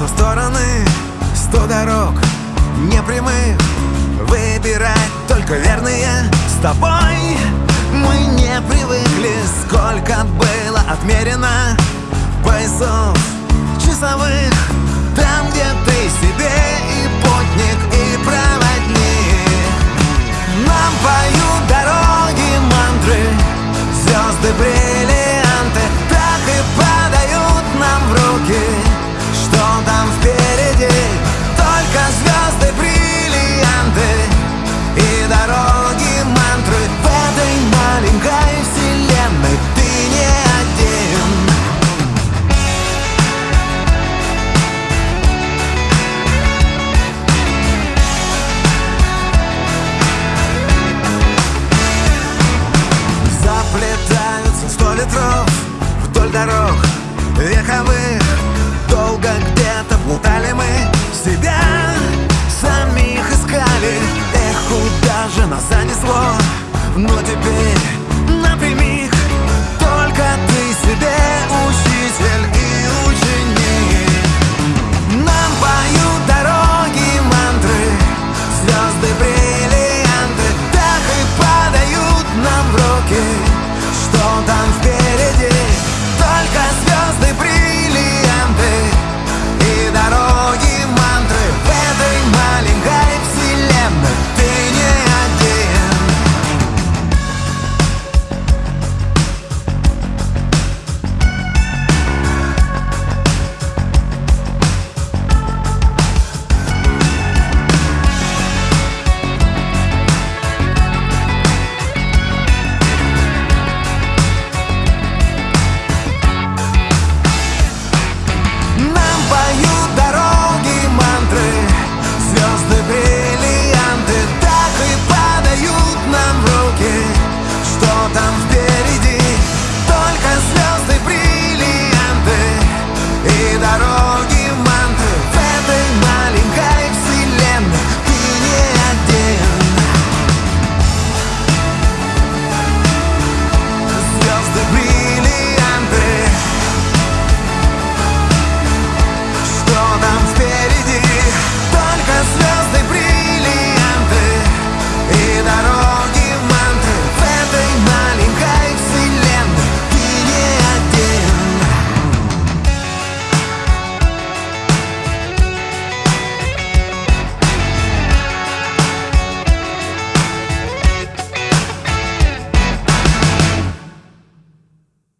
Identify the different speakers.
Speaker 1: В стороны. Сто дорог непрямых. Выбирать только верные. С тобой Мы не привыкли, сколько было отмерено Поясов часовых. Там, где ты себе и путник, и проводник. Нам поют дороги мантры Звезды бриллианты вековых. Долго где-то плутали мы Себя самих искали. Эх, куда же нас занесло? Но теперь